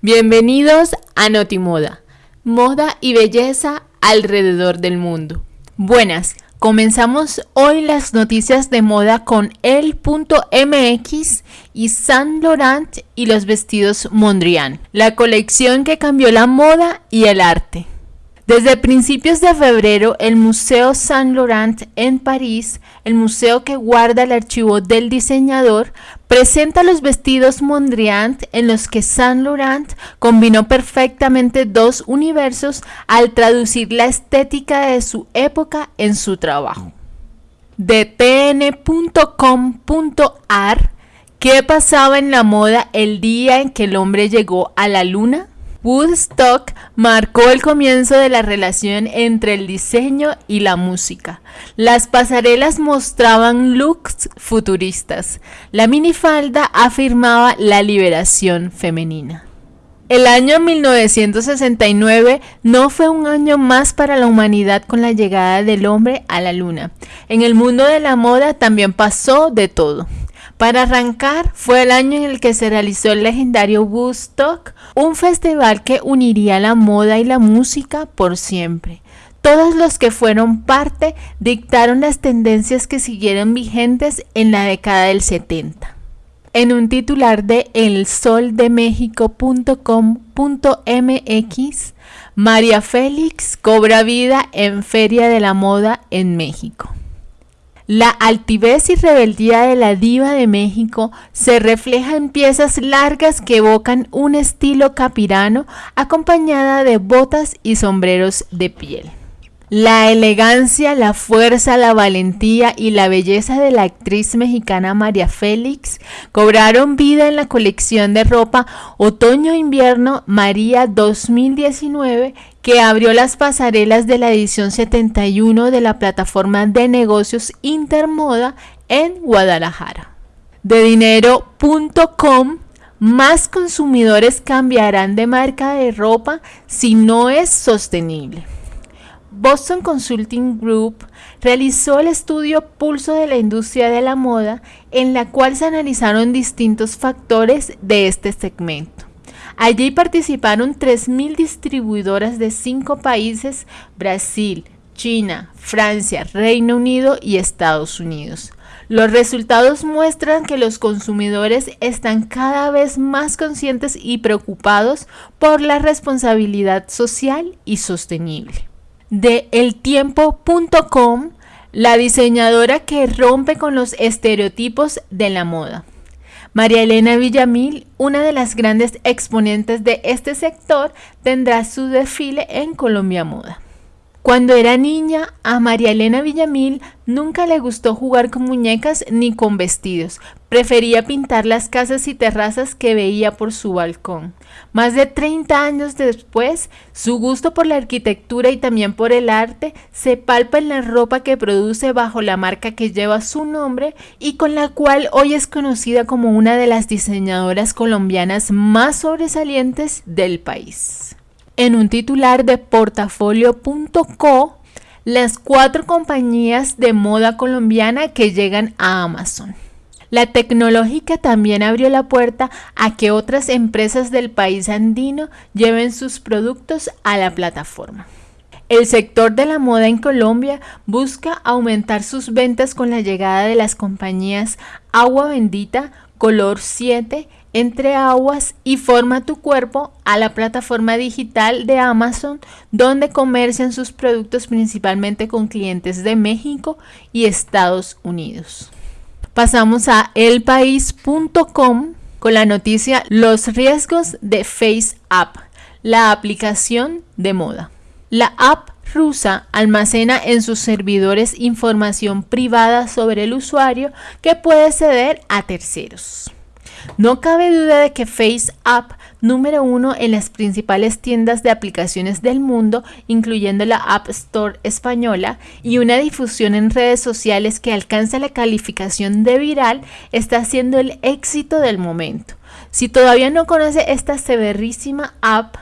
Bienvenidos a Notimoda, moda y belleza alrededor del mundo. Buenas, comenzamos hoy las noticias de moda con el.mx y Saint Laurent y los vestidos Mondrian, la colección que cambió la moda y el arte. Desde principios de febrero, el Museo Saint Laurent en París, el museo que guarda el archivo del diseñador, presenta los vestidos Mondrian en los que Saint Laurent combinó perfectamente dos universos al traducir la estética de su época en su trabajo. De tn.com.ar, ¿qué pasaba en la moda el día en que el hombre llegó a la luna? Woodstock marcó el comienzo de la relación entre el diseño y la música. Las pasarelas mostraban looks futuristas. La minifalda afirmaba la liberación femenina. El año 1969 no fue un año más para la humanidad con la llegada del hombre a la luna. En el mundo de la moda también pasó de todo. Para arrancar, fue el año en el que se realizó el legendario Woodstock, un festival que uniría la moda y la música por siempre. Todos los que fueron parte dictaron las tendencias que siguieron vigentes en la década del 70. En un titular de elsoldemexico.com.mx, María Félix cobra vida en Feria de la Moda en México. La altivez y rebeldía de la diva de México se refleja en piezas largas que evocan un estilo capirano acompañada de botas y sombreros de piel. La elegancia, la fuerza, la valentía y la belleza de la actriz mexicana María Félix cobraron vida en la colección de ropa Otoño-Invierno María 2019 que abrió las pasarelas de la edición 71 de la plataforma de negocios Intermoda en Guadalajara. De dinero.com más consumidores cambiarán de marca de ropa si no es sostenible. Boston Consulting Group realizó el estudio Pulso de la Industria de la Moda, en la cual se analizaron distintos factores de este segmento. Allí participaron 3.000 distribuidoras de cinco países, Brasil, China, Francia, Reino Unido y Estados Unidos. Los resultados muestran que los consumidores están cada vez más conscientes y preocupados por la responsabilidad social y sostenible de eltiempo.com, la diseñadora que rompe con los estereotipos de la moda. María Elena Villamil, una de las grandes exponentes de este sector, tendrá su desfile en Colombia Moda. Cuando era niña, a María Elena Villamil nunca le gustó jugar con muñecas ni con vestidos. Prefería pintar las casas y terrazas que veía por su balcón. Más de 30 años después, su gusto por la arquitectura y también por el arte se palpa en la ropa que produce bajo la marca que lleva su nombre y con la cual hoy es conocida como una de las diseñadoras colombianas más sobresalientes del país en un titular de portafolio.co las cuatro compañías de moda colombiana que llegan a Amazon. La tecnológica también abrió la puerta a que otras empresas del país andino lleven sus productos a la plataforma. El sector de la moda en Colombia busca aumentar sus ventas con la llegada de las compañías Agua Bendita, Color 7, entre aguas y forma tu cuerpo a la plataforma digital de Amazon donde comercian sus productos principalmente con clientes de México y Estados Unidos. Pasamos a elpaís.com con la noticia Los riesgos de FaceApp, la aplicación de moda. La app rusa almacena en sus servidores información privada sobre el usuario que puede ceder a terceros. No cabe duda de que FaceApp, número uno en las principales tiendas de aplicaciones del mundo, incluyendo la App Store española, y una difusión en redes sociales que alcanza la calificación de viral, está siendo el éxito del momento. Si todavía no conoce esta severísima app,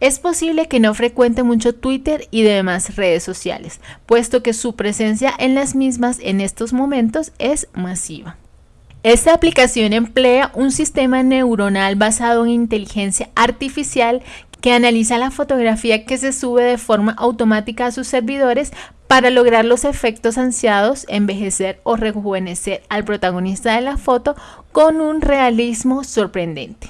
es posible que no frecuente mucho Twitter y demás redes sociales, puesto que su presencia en las mismas en estos momentos es masiva. Esta aplicación emplea un sistema neuronal basado en inteligencia artificial que analiza la fotografía que se sube de forma automática a sus servidores para lograr los efectos ansiados, envejecer o rejuvenecer al protagonista de la foto con un realismo sorprendente.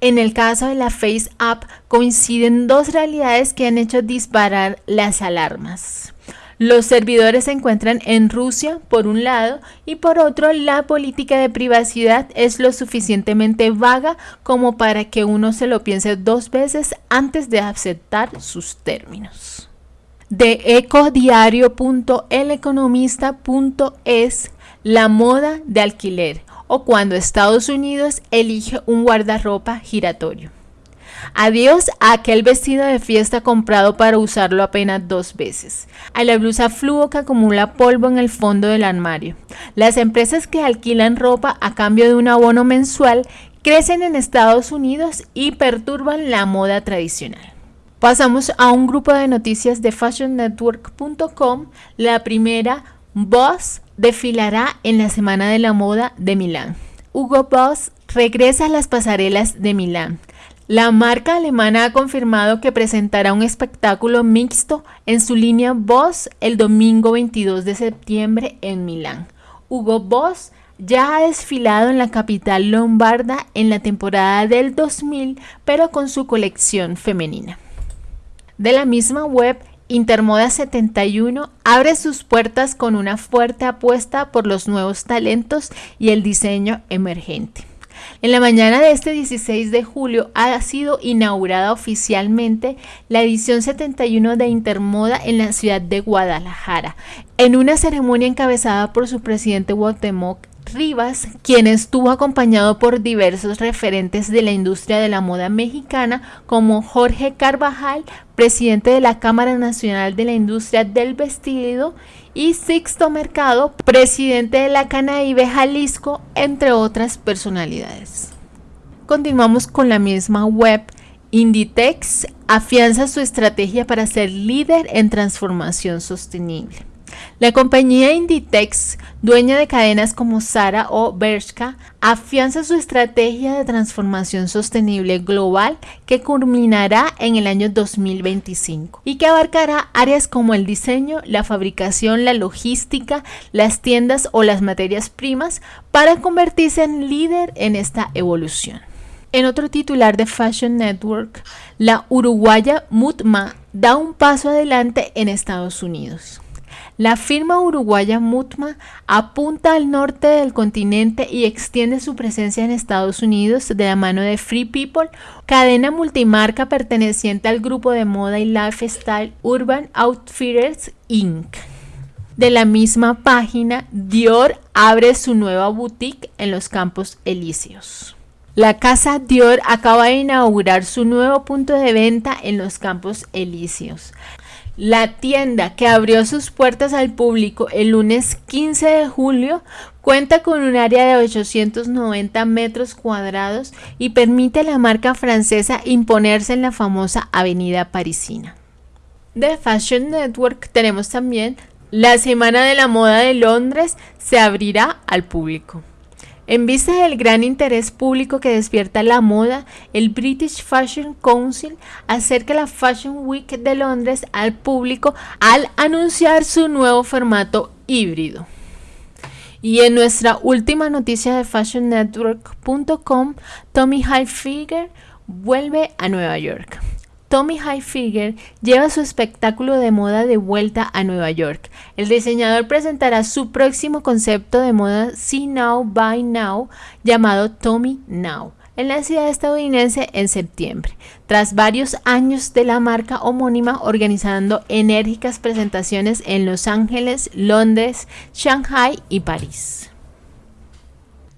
En el caso de la Face App coinciden dos realidades que han hecho disparar las alarmas. Los servidores se encuentran en Rusia, por un lado, y por otro, la política de privacidad es lo suficientemente vaga como para que uno se lo piense dos veces antes de aceptar sus términos. De ecodiario.eleconomista.es, la moda de alquiler o cuando Estados Unidos elige un guardarropa giratorio. Adiós a aquel vestido de fiesta comprado para usarlo apenas dos veces. A la blusa fluo que acumula polvo en el fondo del armario. Las empresas que alquilan ropa a cambio de un abono mensual crecen en Estados Unidos y perturban la moda tradicional. Pasamos a un grupo de noticias de fashionnetwork.com. La primera, Boss desfilará en la Semana de la Moda de Milán. Hugo Boss regresa a las pasarelas de Milán. La marca alemana ha confirmado que presentará un espectáculo mixto en su línea Boss el domingo 22 de septiembre en Milán. Hugo Boss ya ha desfilado en la capital lombarda en la temporada del 2000, pero con su colección femenina. De la misma web, Intermoda 71 abre sus puertas con una fuerte apuesta por los nuevos talentos y el diseño emergente. En la mañana de este 16 de julio ha sido inaugurada oficialmente la edición 71 de Intermoda en la ciudad de Guadalajara, en una ceremonia encabezada por su presidente Guatemoc Rivas, quien estuvo acompañado por diversos referentes de la industria de la moda mexicana como Jorge Carvajal, presidente de la Cámara Nacional de la Industria del Vestido, y Sixto Mercado, presidente de la Canaíbe Jalisco, entre otras personalidades. Continuamos con la misma web. Inditex afianza su estrategia para ser líder en transformación sostenible. La compañía Inditex, dueña de cadenas como Zara o Bershka, afianza su estrategia de transformación sostenible global que culminará en el año 2025 y que abarcará áreas como el diseño, la fabricación, la logística, las tiendas o las materias primas para convertirse en líder en esta evolución. En otro titular de Fashion Network, la uruguaya Mutma da un paso adelante en Estados Unidos. La firma uruguaya Mutma apunta al norte del continente y extiende su presencia en Estados Unidos de la mano de Free People, cadena multimarca perteneciente al grupo de moda y lifestyle Urban Outfitters Inc. De la misma página, Dior abre su nueva boutique en los Campos Elíseos. La casa Dior acaba de inaugurar su nuevo punto de venta en los Campos Elíseos. La tienda que abrió sus puertas al público el lunes 15 de julio cuenta con un área de 890 metros cuadrados y permite a la marca francesa imponerse en la famosa avenida parisina. De Fashion Network tenemos también la Semana de la Moda de Londres se abrirá al público. En vista del gran interés público que despierta la moda, el British Fashion Council acerca la Fashion Week de Londres al público al anunciar su nuevo formato híbrido. Y en nuestra última noticia de fashionnetwork.com, Tommy Hilfiger vuelve a Nueva York. Tommy Hilfiger lleva su espectáculo de moda de vuelta a Nueva York. El diseñador presentará su próximo concepto de moda See Now, Buy Now, llamado Tommy Now, en la ciudad estadounidense en septiembre, tras varios años de la marca homónima organizando enérgicas presentaciones en Los Ángeles, Londres, Shanghai y París.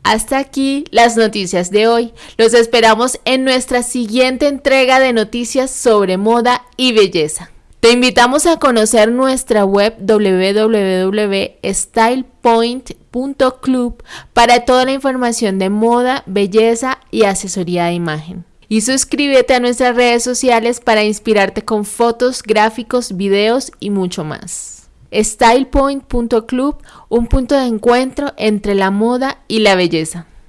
Hasta aquí las noticias de hoy. Los esperamos en nuestra siguiente entrega de noticias sobre moda y belleza. Te invitamos a conocer nuestra web www.stylepoint.club para toda la información de moda, belleza y asesoría de imagen. Y suscríbete a nuestras redes sociales para inspirarte con fotos, gráficos, videos y mucho más. StylePoint.club, un punto de encuentro entre la moda y la belleza.